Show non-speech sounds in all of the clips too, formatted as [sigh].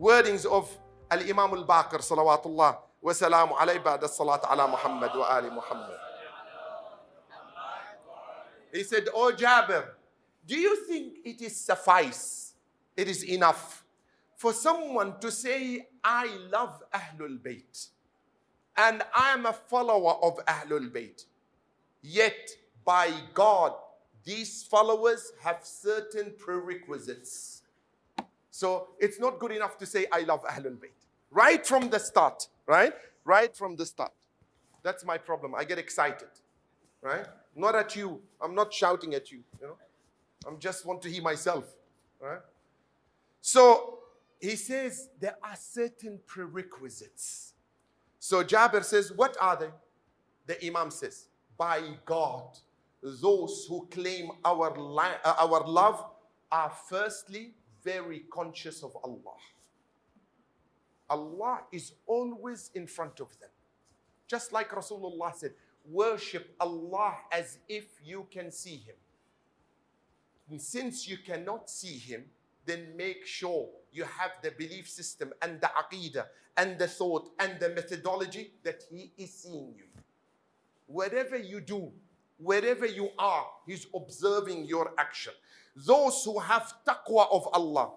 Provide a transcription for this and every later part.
wordings of Al-Imam al-Baqir salawatullah wa salamu alayhi ba'da salat ala Muhammad wa ali Muhammad. He said, Oh Jabir, do you think it is suffice, it is enough for someone to say, I love Ahlul Bayt and I am a follower of Ahlul Bayt. Yet, by God, these followers have certain prerequisites. So it's not good enough to say, I love Ahlul Bayt. Right from the start, right? Right from the start. That's my problem. I get excited, right? Not at you. I'm not shouting at you, you know. I just want to hear myself, right? So he says there are certain prerequisites. So Jabir says, What are they? The Imam says, By God, those who claim our, our love are firstly very conscious of Allah. Allah is always in front of them. Just like Rasulullah said, worship Allah as if you can see Him. And since you cannot see Him, then make sure you have the belief system and the aqidah and the thought and the methodology that He is seeing you. Whatever you do, wherever you are, He's observing your action. Those who have taqwa of Allah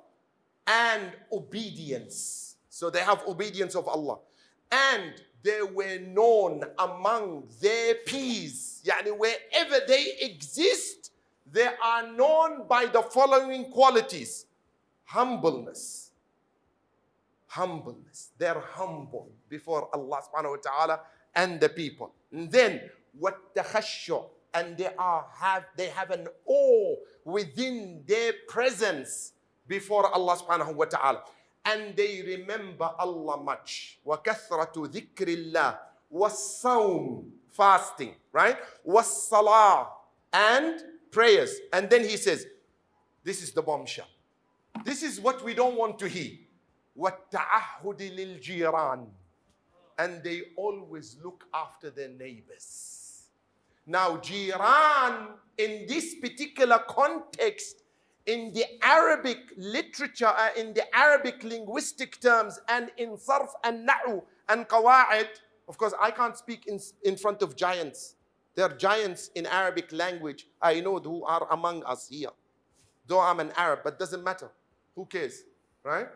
and obedience, so they have obedience of Allah, and they were known among their peers, yani wherever they exist, they are known by the following qualities humbleness. Humbleness. They're humble before Allah subhanahu wa ta'ala and the people. And then what the and they are have they have an awe within their presence before Allah subhanahu wa ta'ala. And they remember Allah much. وَكَثْرَةُ ذِكْرِ اللَّهِ وَالصَّوْمِ Fasting, right? وَالصَّلَاةِ And prayers. And then he says, this is the bombshell. This is what we don't want to hear. وَالتَّعَهُدِ لِلْجِيرَانِ And they always look after their neighbors. Now, jiran in this particular context, in the Arabic literature, uh, in the Arabic linguistic terms, and in sarf and na'u and qawa'id, of course, I can't speak in, in front of giants. There are giants in Arabic language I know who are among us here. Though I'm an Arab, but doesn't matter. Who cares? Right?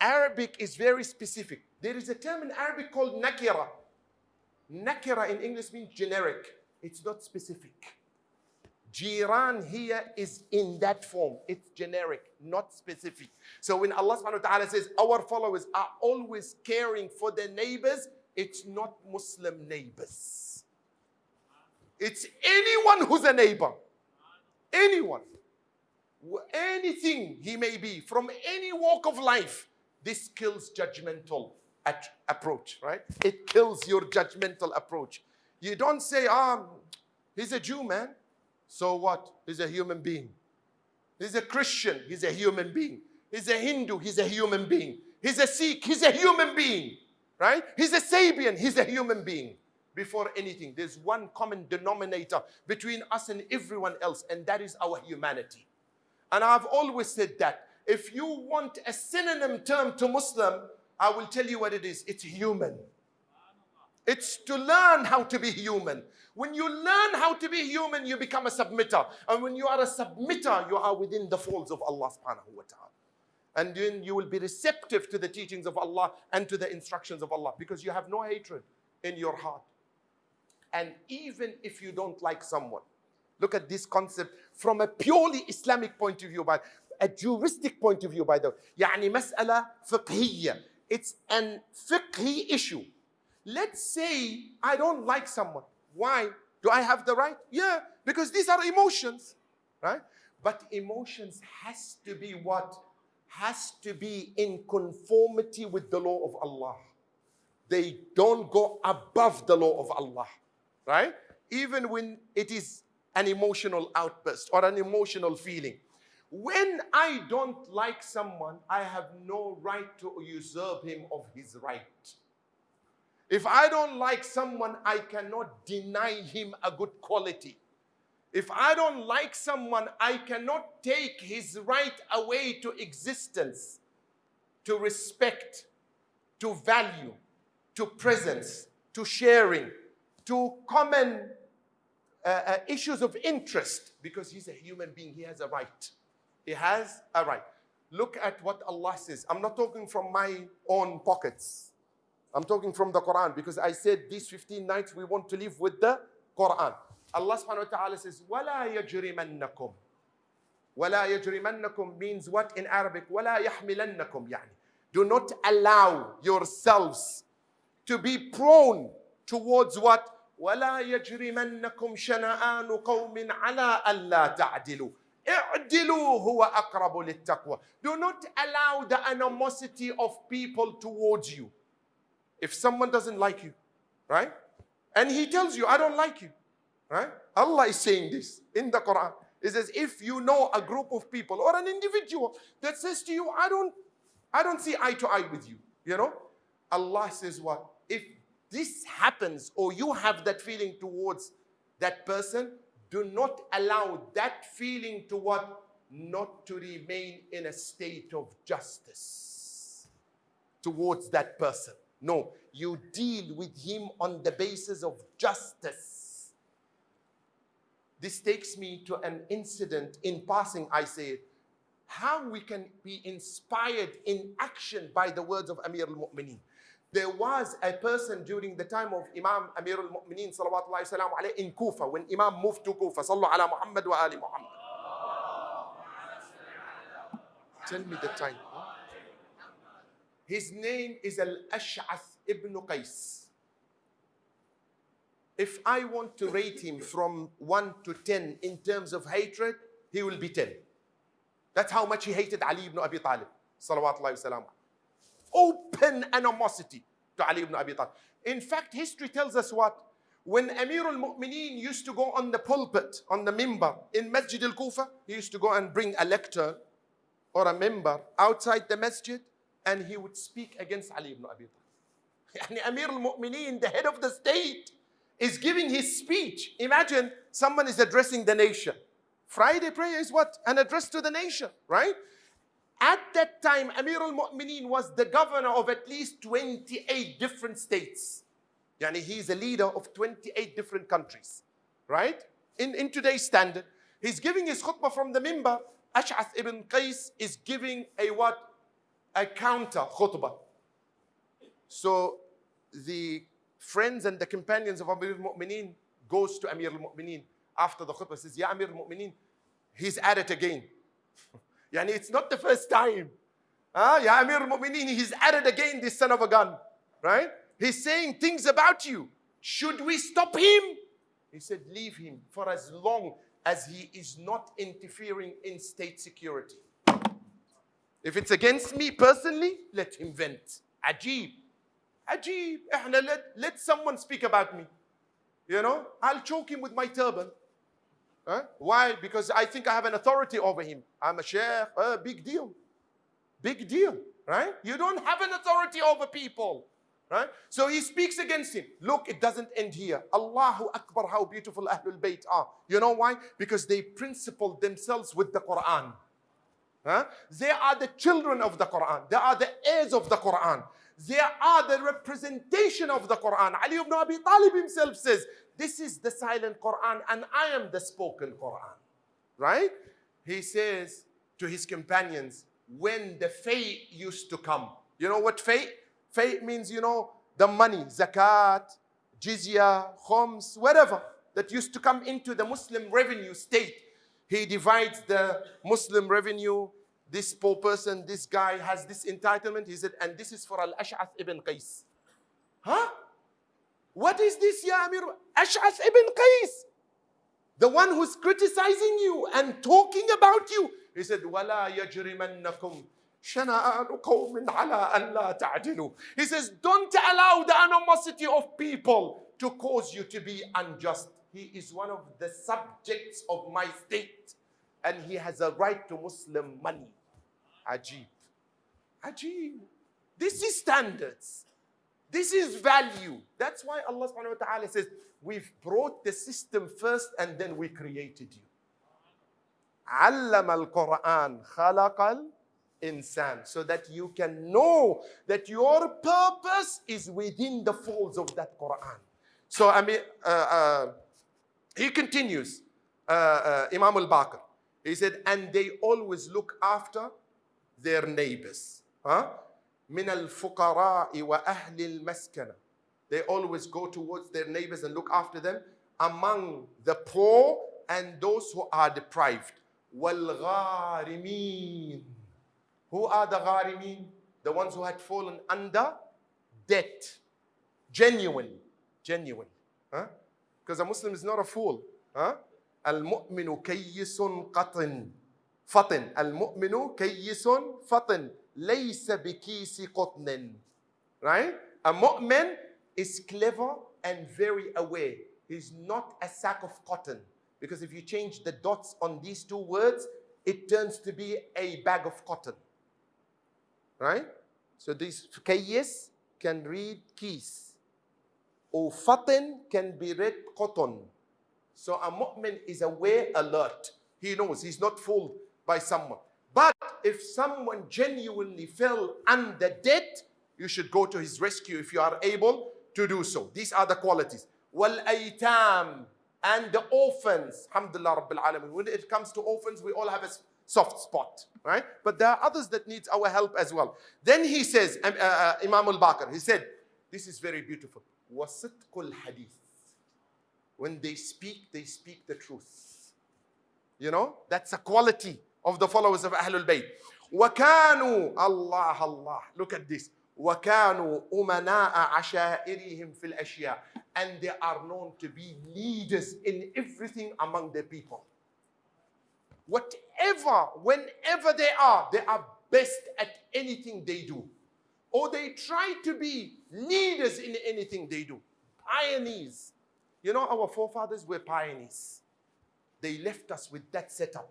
Arabic is very specific. There is a term in Arabic called nakira. Nakira in English means generic. It's not specific. Jiran here is in that form. It's generic, not specific. So when Allah subhanahu wa ta'ala says our followers are always caring for their neighbors, it's not Muslim neighbors. It's anyone who's a neighbor. Anyone. Anything he may be, from any walk of life, this kills judgmental approach, right? It kills your judgmental approach. You don't say, ah, he's a Jew, man. So what? He's a human being. He's a Christian. He's a human being. He's a Hindu. He's a human being. He's a Sikh. He's a human being. Right? He's a Sabian. He's a human being. Before anything, there's one common denominator between us and everyone else, and that is our humanity. And I've always said that if you want a synonym term to Muslim, I will tell you what it is it's human. It's to learn how to be human. When you learn how to be human, you become a submitter. And when you are a submitter, you are within the folds of Allah subhanahu wa ta'ala. And then you will be receptive to the teachings of Allah and to the instructions of Allah because you have no hatred in your heart. And even if you don't like someone, look at this concept from a purely Islamic point of view, by a juristic point of view, by the way. يعني مسألة فقهية. It's an fiqhi issue. Let's say I don't like someone. Why? Do I have the right? Yeah, because these are emotions, right? But emotions has to be what? Has to be in conformity with the law of Allah. They don't go above the law of Allah, right? Even when it is an emotional outburst or an emotional feeling. When I don't like someone, I have no right to usurp him of his right. If I don't like someone, I cannot deny him a good quality. If I don't like someone, I cannot take his right away to existence, to respect, to value, to presence, to sharing, to common uh, uh, issues of interest because he's a human being. He has a right. He has a right. Look at what Allah says. I'm not talking from my own pockets. I'm talking from the Quran because I said these 15 nights we want to live with the Quran. Allah subhanahu wa ta'ala says, وَلَا يَجْرِمَنَّكُمْ وَلَا يَجْرِمَنَّكُم means what in Arabic? وَلَا يَحْمِلَنَّكُمْ يعني. Do not allow yourselves to be prone towards what? وَلَا يَجْرِمَنَّكُمْ شَنَآنُ قَوْمٍ عَلَىٰ أَلَّا تَعْدِلُوا اعدلوا هو أقرب للتقوى. Do not allow the animosity of people towards you. If someone doesn't like you, right? And he tells you, I don't like you, right? Allah is saying this in the Quran. It says, if you know a group of people or an individual that says to you, I don't, I don't see eye to eye with you, you know? Allah says what? If this happens or you have that feeling towards that person, do not allow that feeling to what? Not to remain in a state of justice towards that person. No, you deal with him on the basis of justice. This takes me to an incident in passing, I say, how we can be inspired in action by the words of Amir al-Mu'mineen. There was a person during the time of Imam Amir al-Mu'mineen salawatullahi salam in Kufa when Imam moved to Kufa. Sallu ala Muhammad wa ali Muhammad. Tell me the time. His name is Al-Ash'ath ibn Qais. If I want to rate him from 1 to 10 in terms of hatred, he will be 10. That's how much he hated Ali ibn Abi Talib. Salawatullahi wa Open animosity to Ali ibn Abi Talib. In fact, history tells us what? When Amir al-Mu'mineen used to go on the pulpit, on the mimbar in Masjid al-Kufa, he used to go and bring a lectern or a mimbar outside the masjid and he would speak against Ali ibn Abi Talib. Yani Amir al-Mu'mineen, the head of the state, is giving his speech. Imagine someone is addressing the nation. Friday prayer is what? An address to the nation, right? At that time, Amir al-Mu'mineen was the governor of at least 28 different states. Yani he's a leader of 28 different countries, right? In, in today's standard, he's giving his khutbah from the mimbar. Ash'ath ibn Qais is giving a what? A counter khutbah. So the friends and the companions of Amir al-Mu'mineen goes to Amir al-Mu'mineen after the khutbah says, Ya Amir al-Mu'mineen, he's at it again. [laughs] Yani it's not the first time. Ah, Ya Amir al-Mu'mineen, he's at it again, this son of a gun. Right? He's saying things about you. Should we stop him? He said, leave him for as long as he is not interfering in state security. If it's against me personally, let him vent. Ajib. Ajib. Let, let someone speak about me. You know, I'll choke him with my turban. Huh? Why? Because I think I have an authority over him. I'm a sheikh. Uh, big deal. Big deal. Right? You don't have an authority over people. Right? So he speaks against him. Look, it doesn't end here. Allahu Akbar, how beautiful Ahlul Bayt are. You know why? Because they principled themselves with the Quran. Huh? They are the children of the Quran. They are the heirs of the Quran. They are the representation of the Quran. Ali ibn Abi Talib himself says, this is the silent Quran and I am the spoken Quran. Right? He says to his companions, when the fay used to come. You know what fay? Fay means, you know, the money, zakat, jizya, khums, whatever that used to come into the Muslim revenue state. He divides the Muslim revenue This poor person, this guy has this entitlement. He said, and this is for Al Ash'ath ibn Qais. Huh? What is this, Ya Amir? Ash'ath ibn Qais. The one who's criticizing you and talking about you. He said, وَلَا يَجْرِمَنَّكُمْ شَنَآنُ قَوْمٍ عَلَىٰ أَنْ لَا تَعْدِلُوا He says, don't allow the animosity of people to cause you to be unjust. He is one of the subjects of my state and he has a right to Muslim money. Ajib. Ajib. This is standards. This is value. That's why Allah subhanahu wa ta'ala says, We've brought the system first and then we created you. علم القرآن خلق insan so that you can know that your purpose is within the folds of that Quran. So I mean, uh, uh, he continues, uh, uh Imam al-Baqir. He said, and they always look after their neighbors. Huh? من الفقراء وأهل المسكنة. They always go towards their neighbors and look after them among the poor and those who are deprived. وَالْغَارِمِينَ Who are the غارمين? The ones who had fallen under debt. Genuine. Genuine. Because huh? a Muslim is not a fool. Huh? المؤمن كيس قطن فطن المؤمن كيس فطن ليس بكيس قطن right a mu'min is clever and very aware he's not a sack of cotton because if you change the dots on these two words it turns to be a bag of cotton right so this kayyis can read keys or fatin can be read cotton so a mu'min is aware, alert. He knows he's not fooled by someone. But if someone genuinely fell under debt, you should go to his rescue if you are able to do so. These are the qualities. وَالْأَيْتَامِ And the orphans. Alhamdulillah Rabbil Alamin. When it comes to orphans, we all have a soft spot, right? But there are others that need our help as well. Then he says, um, uh, uh, Imam al-Baqir, he said, this is very beautiful. وَصِدْقُ hadith. When they speak, they speak the truth. You know, that's a quality of the followers of Ahlul Bayt. وكانوا Allah Allah look at this وكانوا أمناء عشائرهم في الأشياء and they are known to be leaders in everything among their people whatever whenever they are they are best at anything they do or they try to be leaders in anything they do pioneers you know, our forefathers were pioneers. They left us with that setup.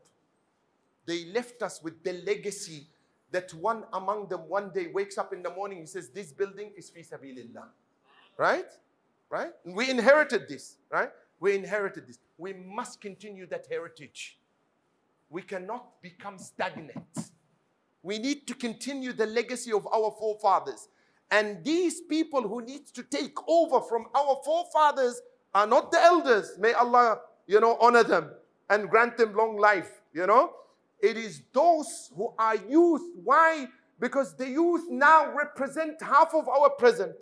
They left us with the legacy that one among them one day wakes up in the morning, he says, This building is fi sabilillah. Right? Right? And we inherited this, right? We inherited this. We must continue that heritage. We cannot become stagnant. We need to continue the legacy of our forefathers. And these people who need to take over from our forefathers are not the elders. May Allah, you know, honor them and grant them long life, you know. It is those who are youth. Why? Because the youth now represent half of our present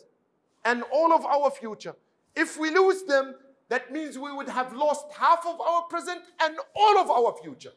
and all of our future. If we lose them, that means we would have lost half of our present and all of our future.